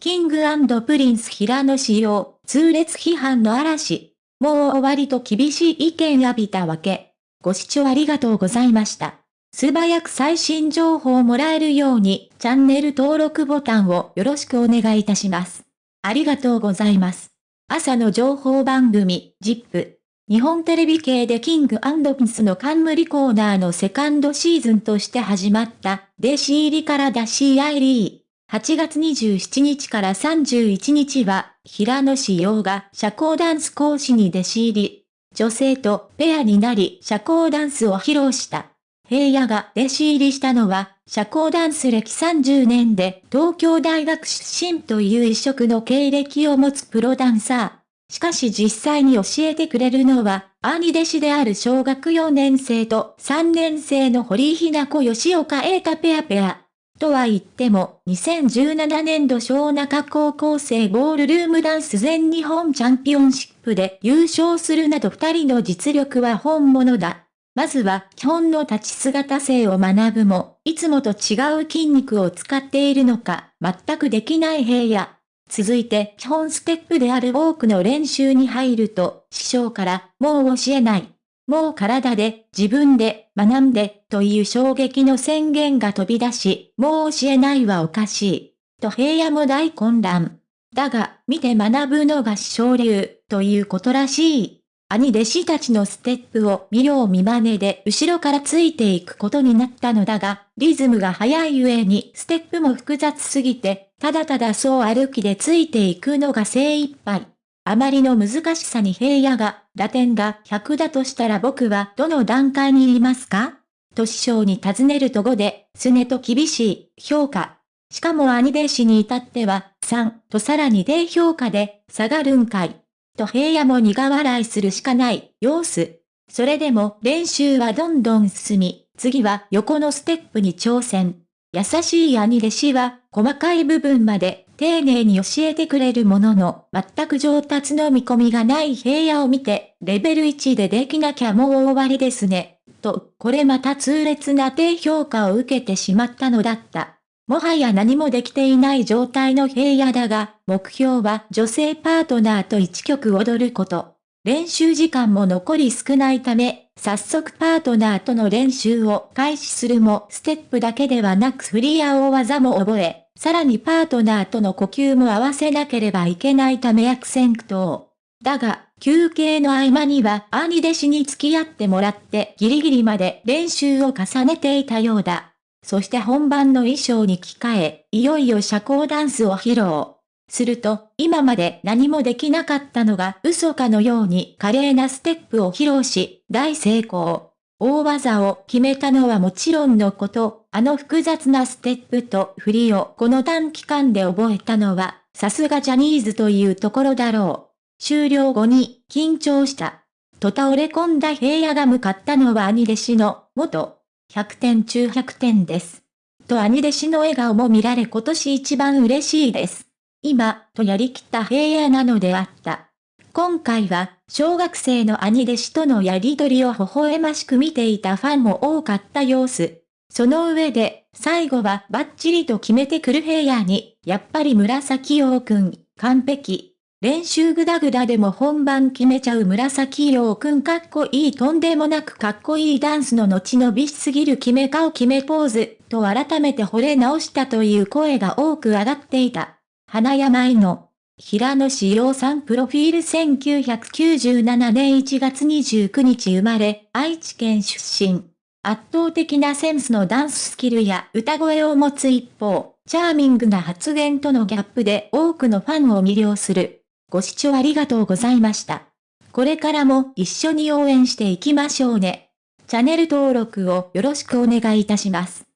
キングプリンス平野仕様、痛烈批判の嵐。もう終わりと厳しい意見浴びたわけ。ご視聴ありがとうございました。素早く最新情報をもらえるように、チャンネル登録ボタンをよろしくお願いいたします。ありがとうございます。朝の情報番組、ジップ。日本テレビ系でキングピンスの冠コーナーのセカンドシーズンとして始まった、弟子入りからダシーアイリー。8月27日から31日は、平野志陽が社交ダンス講師に弟子入り。女性とペアになり社交ダンスを披露した。平野が弟子入りしたのは、社交ダンス歴30年で東京大学出身という異色の経歴を持つプロダンサー。しかし実際に教えてくれるのは、兄弟子である小学4年生と3年生の堀井ひな子吉岡栄太ペアペア。とは言っても、2017年度小中高校生ボールルームダンス全日本チャンピオンシップで優勝するなど二人の実力は本物だ。まずは基本の立ち姿勢を学ぶも、いつもと違う筋肉を使っているのか、全くできない平野。続いて基本ステップである多くの練習に入ると、師匠からもう教えない。もう体で、自分で、学んで、という衝撃の宣言が飛び出し、もう教えないはおかしい。と平野も大混乱。だが、見て学ぶのが師匠流、ということらしい。兄弟子たちのステップを見よう見真似で後ろからついていくことになったのだが、リズムが速い上にステップも複雑すぎて、ただただそう歩きでついていくのが精一杯。あまりの難しさに平野が、打点が100だとしたら僕はどの段階にいますか？と師匠に尋ねると5で、すねと厳しい評価。しかも兄弟子に至っては3とさらに低評価で下がるんかい。と平野も苦笑いするしかない様子。それでも練習はどんどん進み、次は横のステップに挑戦。優しい兄弟子は細かい部分まで丁寧に教えてくれるものの、全く上達の見込みがない平野を見て、レベル1でできなきゃもう終わりですね。と、これまた痛烈な低評価を受けてしまったのだった。もはや何もできていない状態の平野だが、目標は女性パートナーと1曲踊ること。練習時間も残り少ないため、早速パートナーとの練習を開始するも、ステップだけではなく振りや大技も覚え、さらにパートナーとの呼吸も合わせなければいけないため悪戦苦闘。だが、休憩の合間には兄弟子に付き合ってもらってギリギリまで練習を重ねていたようだ。そして本番の衣装に着替え、いよいよ社交ダンスを披露。すると、今まで何もできなかったのが嘘かのように華麗なステップを披露し、大成功。大技を決めたのはもちろんのこと、あの複雑なステップと振りをこの短期間で覚えたのは、さすがジャニーズというところだろう。終了後に、緊張した。と倒れ込んだ平野が向かったのは兄弟子の、元、100点中100点です。と兄弟子の笑顔も見られ今年一番嬉しいです。今、とやりきった平野なのであった。今回は、小学生の兄弟子とのやりとりを微笑ましく見ていたファンも多かった様子。その上で、最後はバッチリと決めてくる平野に、やっぱり紫陽くん、完璧。練習グダグダでも本番決めちゃう紫陽くんかっこいいとんでもなくかっこいいダンスの後伸びしすぎる決め顔決めポーズ、と改めて惚れ直したという声が多く上がっていた。花山井の平野志陽さんプロフィール1997年1月29日生まれ、愛知県出身。圧倒的なセンスのダンススキルや歌声を持つ一方、チャーミングな発言とのギャップで多くのファンを魅了する。ご視聴ありがとうございました。これからも一緒に応援していきましょうね。チャンネル登録をよろしくお願いいたします。